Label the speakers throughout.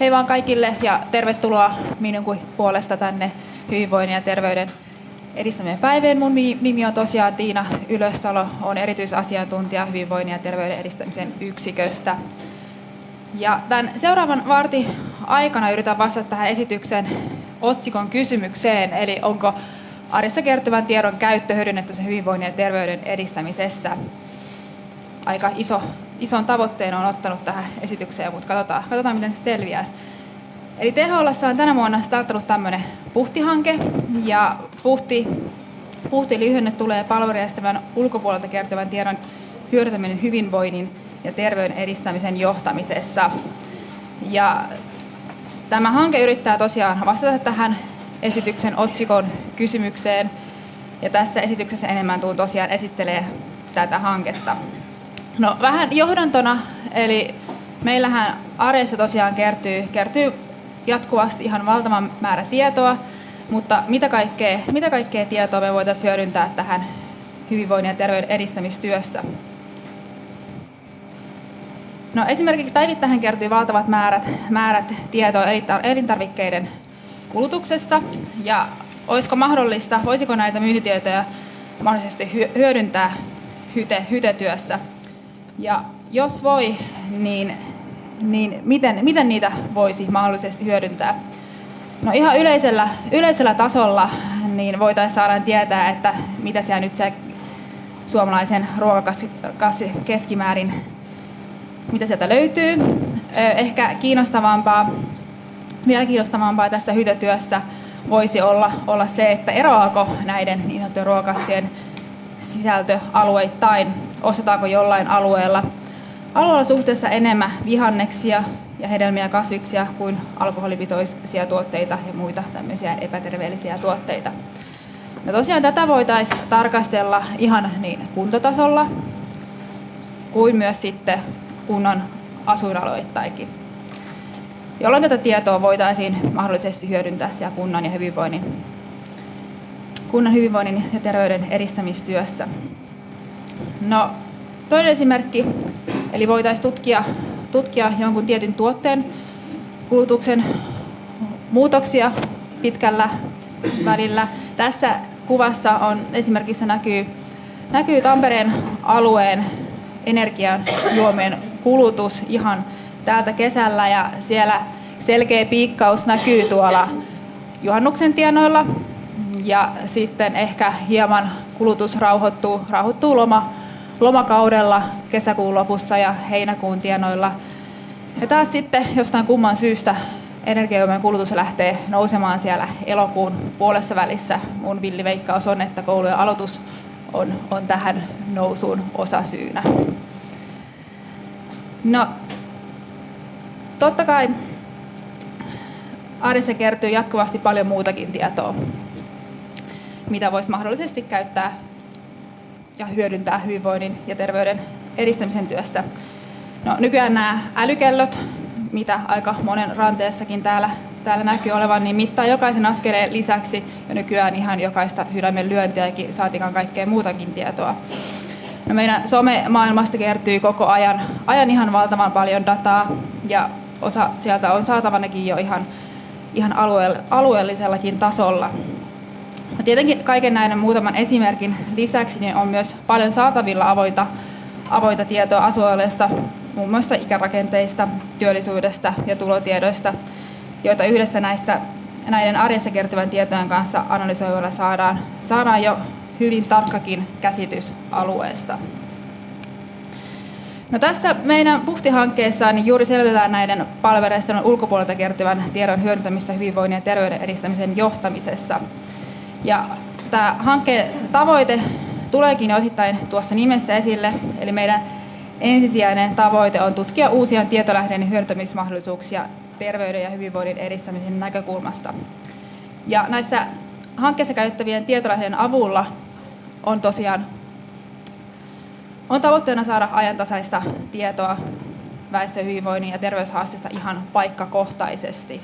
Speaker 1: Hei vaan kaikille ja tervetuloa minun puolesta tänne hyvinvoinnin ja terveyden edistämien päivien. Mun nimi on tosiaan Tiina Ylöstalo, on erityisasiantuntija hyvinvoinnin ja terveyden edistämisen yksiköstä. Ja tämän seuraavan vartin aikana yritän vastata tähän esityksen otsikon kysymykseen, eli onko arjessa kertyvän tiedon käyttö hyödynnetty hyvinvoinnin ja terveyden edistämisessä. Aika iso, ison tavoitteen on ottanut tähän esitykseen, mutta katsotaan, katsotaan miten se selviää. Eli THL on tänä vuonna startannut tämmöinen puhtihanke, ja puhti, puhti lyhenne tulee palvelujärjestelmän ulkopuolelta kertyvän tiedon hyödyntäminen hyvinvoinnin ja terveyden edistämisen johtamisessa. Ja tämä hanke yrittää tosiaan vastata tähän esityksen otsikon kysymykseen. Ja tässä esityksessä enemmän tuun tosiaan esittelee tätä hanketta. No vähän johdantona, eli meillähän arjessa tosiaan kertyy, kertyy jatkuvasti ihan valtavan määrä tietoa, mutta mitä kaikkea, mitä kaikkea tietoa me voitaisiin hyödyntää tähän hyvinvoinnin ja terveyden edistämistyössä? No esimerkiksi päivittäin kertyy valtavat määrät, määrät tietoa elintarvikkeiden kulutuksesta ja olisiko mahdollista, voisiko näitä myyntitietoja mahdollisesti hyödyntää hyte, hytetyössä? Ja jos voi, niin, niin miten, miten niitä voisi mahdollisesti hyödyntää? No ihan yleisellä, yleisellä tasolla niin voitaisiin saada tietää, että mitä siellä nyt se suomalaisen ruokakassi keskimäärin, mitä sieltä löytyy. Ehkä kiinnostavampaa, vielä kiinnostavampaa tässä hytötyössä voisi olla, olla se, että eroako näiden niin sanottujen ruokakassien sisältö alueittain, ostetaanko jollain alueella alueella suhteessa enemmän vihanneksia ja hedelmiä kasviksia kuin alkoholipitoisia tuotteita ja muita tämmöisiä epäterveellisiä tuotteita. Ja tosiaan tätä voitaisiin tarkastella ihan niin kuntotasolla kuin myös sitten kunnan asuinalueittainkin, jolloin tätä tietoa voitaisiin mahdollisesti hyödyntää siellä kunnan ja hyvinvoinnin, kunnan hyvinvoinnin ja terveyden edistämistyössä. No, toinen esimerkki, eli voitaisiin tutkia tutkia jonkun tietyn tuotteen kulutuksen muutoksia pitkällä välillä. Tässä kuvassa on esimerkiksi näkyy, näkyy Tampereen alueen energiajuomien kulutus ihan täältä kesällä ja siellä selkeä piikkaus näkyy tuolla juhannuksen tienoilla ja sitten ehkä hieman kulutus rauhoittuu, rauhoittuu loma, lomakaudella kesäkuun lopussa ja heinäkuun tienoilla. Ja taas sitten jostain kumman syystä energiajuomien kulutus lähtee nousemaan siellä elokuun puolessa välissä. Mun villiveikkaus on, että koulujen aloitus on, on tähän nousuun osasyynä. No, totta kai arjessa kertyy jatkuvasti paljon muutakin tietoa, mitä voisi mahdollisesti käyttää ja hyödyntää hyvinvoinnin ja terveyden edistämisen työssä. No, nykyään nämä älykellot, mitä aika monen ranteessakin täällä, täällä näkyy olevan, niin mittaa jokaisen askeleen lisäksi ja nykyään ihan jokaista sydämen lyöntiäkin saatikaan kaikkea muutakin tietoa. No meidän some-maailmasta kertyy koko ajan, ajan ihan valtavan paljon dataa ja osa sieltä on saatavanakin jo ihan, ihan alueellisellakin tasolla. Tietenkin kaiken näiden muutaman esimerkin lisäksi niin on myös paljon saatavilla avointa, avointa tietoa asualueesta, muun muassa ikärakenteista, työllisyydestä ja tulotiedoista, joita yhdessä näissä, näiden arjessa kertyvän tietojen kanssa analysoivalla saadaan, saadaan jo hyvin tarkkakin käsitys alueesta. No tässä meidän Puhti-hankkeessa niin juuri selvitetään näiden palvelujärjestelmän ulkopuolelta kertyvän tiedon hyödyntämistä hyvinvoinnin ja terveyden edistämisen johtamisessa. Ja tämä hankkeen tavoite tuleekin osittain tuossa nimessä esille, eli meidän ensisijainen tavoite on tutkia uusia tietolähdeiden hyödyntämismahdollisuuksia terveyden ja hyvinvoinnin edistämisen näkökulmasta. Ja näissä hankkeessa käyttävien tietolähdeiden avulla on tosiaan on tavoitteena saada ajantasaista tietoa väestön hyvinvoinnin ja terveyshaasteista ihan paikkakohtaisesti.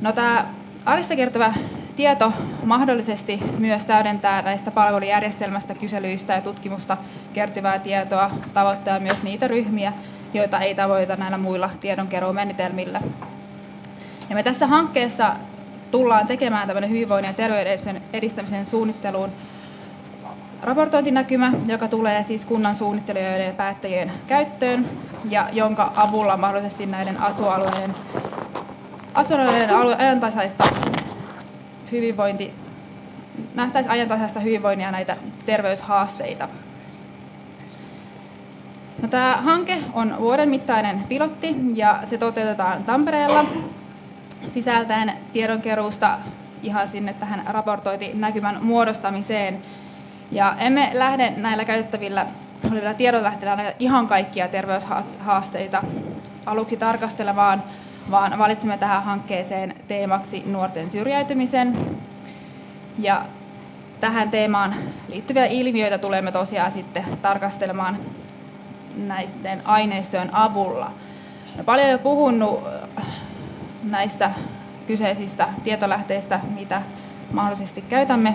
Speaker 1: No, tämä arjesta kertova tieto mahdollisesti myös täydentää näistä palvelujärjestelmästä, kyselyistä ja tutkimusta kertyvää tietoa, tavoittaa myös niitä ryhmiä, joita ei tavoita näillä muilla tiedonkeruumenetelmillä. Ja me tässä hankkeessa tullaan tekemään tämmöinen hyvinvoinnin ja terveyden edistämisen suunnitteluun raportointinäkymä, joka tulee siis kunnan suunnittelijoiden ja päättäjien käyttöön ja jonka avulla mahdollisesti näiden asualueiden, asualueiden ajantasaista hyvinvointi, nähtäisiin ajantasaista hyvinvoinnia näitä terveyshaasteita. No, tämä hanke on vuoden mittainen pilotti ja se toteutetaan Tampereella sisältäen tiedonkeruusta ihan sinne tähän raportointinäkymän muodostamiseen. Ja emme lähde näillä käytettävillä olevilla tiedonlähteillä ihan kaikkia terveyshaasteita aluksi tarkastelemaan, vaan valitsimme tähän hankkeeseen teemaksi nuorten syrjäytymisen. Ja tähän teemaan liittyviä ilmiöitä tulemme tosiaan sitten tarkastelemaan näiden aineistojen avulla. No, paljon jo puhunut näistä kyseisistä tietolähteistä, mitä mahdollisesti käytämme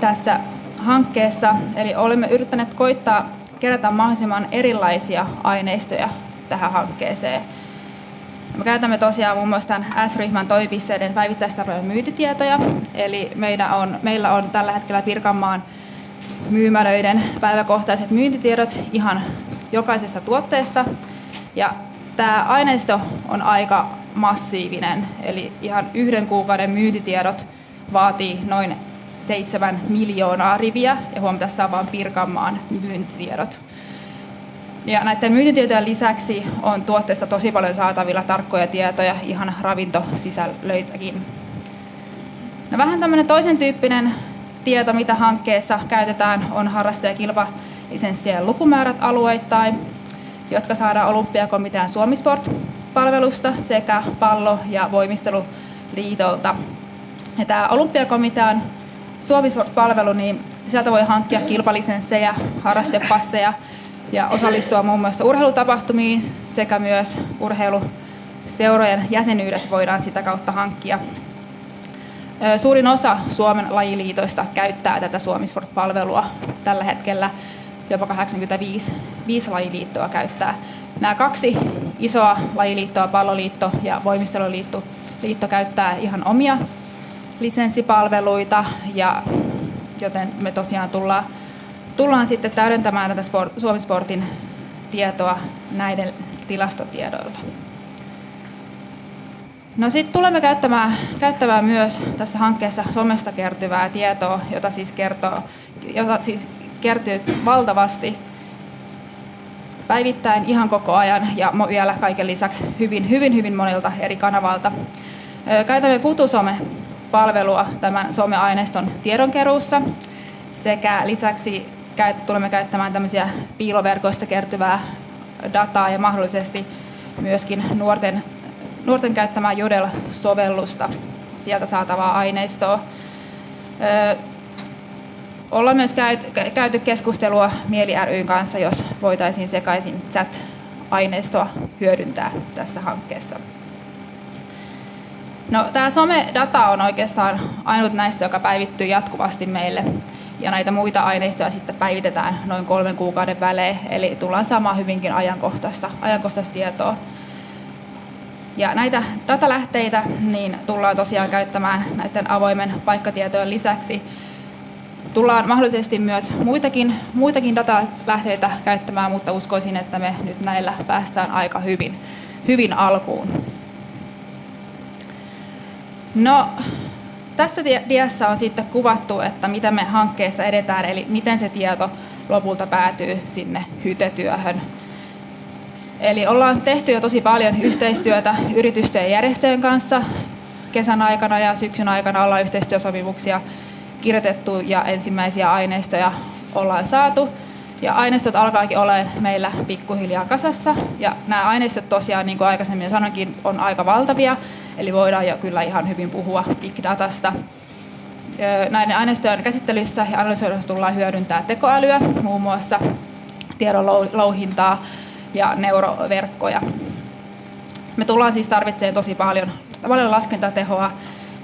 Speaker 1: tässä hankkeessa. Eli olemme yrittäneet koittaa kerätä mahdollisimman erilaisia aineistoja tähän hankkeeseen. Me käytämme tosiaan muun muassa tämän S-ryhmän toimipisteiden päivittäistavaroiden myyntitietoja. Eli meillä on, meillä on tällä hetkellä Pirkanmaan myymälöiden päiväkohtaiset myyntitiedot ihan jokaisesta tuotteesta. Ja tämä aineisto on aika massiivinen, eli ihan yhden kuukauden myyntitiedot vaatii noin 7 miljoonaa riviä, ja huom, tässä on vain Pirkanmaan myyntitiedot. Ja näiden myyntitietojen lisäksi on tuotteista tosi paljon saatavilla tarkkoja tietoja, ihan ravintosisällöitäkin. No vähän tämmöinen toisen tyyppinen tieto, mitä hankkeessa käytetään, on harrastaja- ja kilpalisenssien lukumäärät alueittain, jotka saadaan Olympiakomitean Suomisport-palvelusta sekä pallo- ja voimisteluliitolta. Ja tämä Olympiakomitean Suomisport-palvelu, niin sieltä voi hankkia kilpalisenssejä, harrastepasseja ja osallistua muun muassa urheilutapahtumiin sekä myös urheiluseurojen jäsenyydet voidaan sitä kautta hankkia. Suurin osa Suomen lajiliitoista käyttää tätä Suomisport-palvelua tällä hetkellä. Jopa 85 viisi lajiliittoa käyttää. Nämä kaksi isoa lajiliittoa, palloliitto ja voimisteluliitto, liitto käyttää ihan omia lisenssipalveluita, ja, joten me tosiaan tullaan, tullaan sitten täydentämään tätä sport, Suomisportin tietoa näiden tilastotiedoilla. No sitten tulemme käyttämään, käyttämään myös tässä hankkeessa somesta kertyvää tietoa, jota siis, kertoo, jota siis kertyy valtavasti päivittäin ihan koko ajan ja vielä kaiken lisäksi hyvin, hyvin, hyvin monilta eri kanavalta. Käytämme Futusome-palvelua tämän someaineiston tiedonkeruussa sekä lisäksi tulemme käyttämään tämmöisiä piiloverkoista kertyvää dataa ja mahdollisesti myöskin nuorten, nuorten käyttämää Jodel-sovellusta, sieltä saatavaa aineistoa. Ollaan myös käyty keskustelua Mieli ryn kanssa, jos voitaisiin sekaisin chat-aineistoa hyödyntää tässä hankkeessa. No, tämä some-data on oikeastaan ainut näistä, joka päivittyy jatkuvasti meille. Ja näitä muita aineistoja sitten päivitetään noin kolmen kuukauden välein, eli tullaan saamaan hyvinkin ajankohtaista, ajankohtaista tietoa. Ja näitä datalähteitä niin tullaan tosiaan käyttämään näiden avoimen paikkatietojen lisäksi tullaan mahdollisesti myös muitakin, muitakin datalähteitä käyttämään, mutta uskoisin, että me nyt näillä päästään aika hyvin, hyvin alkuun. No, tässä diassa on sitten kuvattu, että miten me hankkeessa edetään, eli miten se tieto lopulta päätyy sinne hytetyöhön. Eli ollaan tehty jo tosi paljon yhteistyötä yritysten ja järjestöjen kanssa. Kesän aikana ja syksyn aikana ollaan yhteistyösopimuksia kirjoitettu ja ensimmäisiä aineistoja ollaan saatu. Ja aineistot alkaakin olemaan meillä pikkuhiljaa kasassa. Ja nämä aineistot tosiaan, niin kuin aikaisemmin sanoinkin, on aika valtavia. Eli voidaan jo kyllä ihan hyvin puhua big datasta. Näiden aineistojen käsittelyssä ja analysoinnissa tullaan hyödyntää tekoälyä, muun muassa tiedon louhintaa ja neuroverkkoja. Me tullaan siis tarvitsemaan tosi paljon, paljon laskentatehoa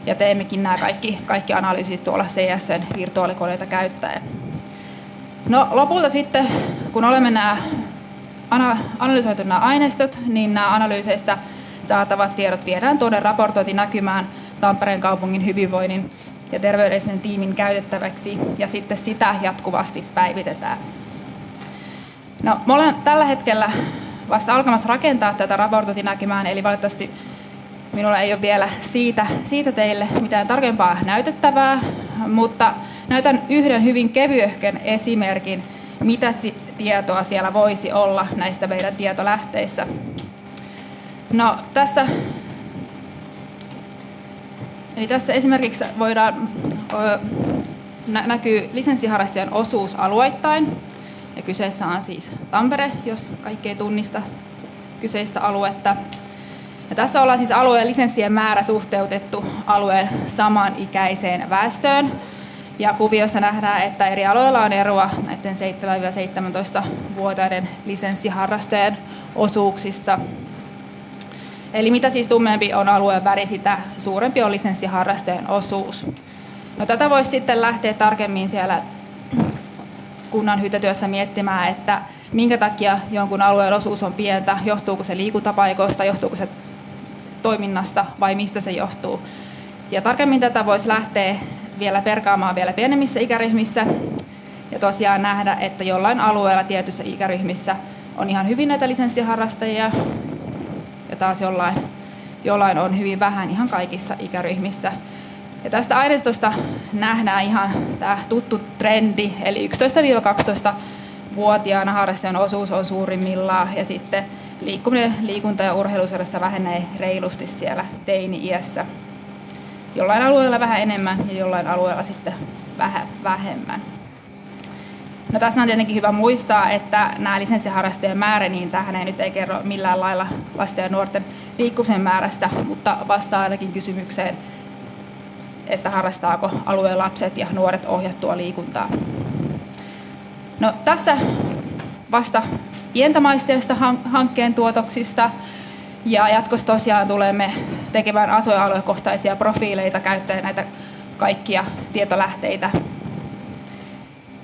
Speaker 1: ja teemmekin nämä kaikki, kaikki analyysit tuolla CSN virtuaalikoneita käyttäen. No lopulta sitten, kun olemme nämä analysoitu nämä aineistot, niin nämä analyyseissä saatavat tiedot viedään tuonne raportointinäkymään Tampereen kaupungin hyvinvoinnin ja terveydellisen tiimin käytettäväksi ja sitten sitä jatkuvasti päivitetään. No, mä olen tällä hetkellä vasta alkamassa rakentaa tätä raportointinäkymään, eli valitettavasti minulla ei ole vielä siitä, siitä teille mitään tarkempaa näytettävää, mutta näytän yhden hyvin kevyehken esimerkin, mitä tietoa siellä voisi olla näistä meidän tietolähteissä. No, tässä, eli tässä esimerkiksi voidaan, näkyy lisenssiharrastajan osuus alueittain, ja kyseessä on siis Tampere, jos kaikki ei tunnista kyseistä aluetta. Ja tässä ollaan siis alueen lisenssien määrä suhteutettu alueen samanikäiseen väestöön. Ja kuviossa nähdään, että eri alueilla on eroa näiden 7-17-vuotiaiden lisenssiharrastajien osuuksissa. Eli mitä siis tummempi on alueen väri, sitä suurempi on lisenssiharrastajien osuus. No, tätä voisi sitten lähteä tarkemmin siellä kunnan hytetyössä miettimään, että minkä takia jonkun alueen osuus on pientä, johtuuko se liikuntapaikoista, johtuuko se toiminnasta vai mistä se johtuu. Ja tarkemmin tätä voisi lähteä vielä perkaamaan vielä pienemmissä ikäryhmissä ja tosiaan nähdä, että jollain alueella tietyissä ikäryhmissä on ihan hyvin näitä lisenssiharrastajia taas jollain, jollain on hyvin vähän ihan kaikissa ikäryhmissä. Ja tästä aineistosta nähdään ihan tämä tuttu trendi, eli 11-12-vuotiaana harrastajan osuus on suurimmillaan ja sitten liikkuminen, liikunta ja urheiluseurassa vähenee reilusti siellä teini-iässä. Jollain alueella vähän enemmän ja jollain alueella sitten vähän vähemmän. No tässä on tietenkin hyvä muistaa, että nämä lisenssiharrastajien määrä, niin tähän ei nyt ei kerro millään lailla lasten ja nuorten liikkumisen määrästä, mutta vastaa ainakin kysymykseen, että harrastaako alueen lapset ja nuoret ohjattua liikuntaa. No, tässä vasta pientä maisteista hankkeen tuotoksista ja jatkossa tosiaan tulemme tekemään asuinaluekohtaisia profiileita käyttäen näitä kaikkia tietolähteitä.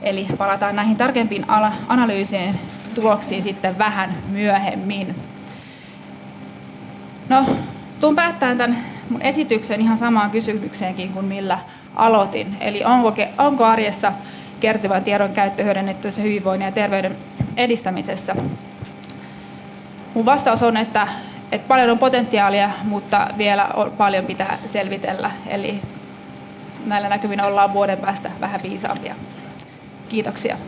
Speaker 1: Eli palataan näihin tarkempiin analyysien tuloksiin sitten vähän myöhemmin. No, tuun päättämään tämän mun esityksen ihan samaan kysymykseenkin kuin millä aloitin. Eli onko, onko arjessa kertyvän tiedon käyttö hyödynnettävissä hyvinvoinnin ja terveyden edistämisessä? Mun vastaus on, että, että paljon on potentiaalia, mutta vielä on, paljon pitää selvitellä. Eli näillä näkymin ollaan vuoden päästä vähän viisaampia. Kiitoksia.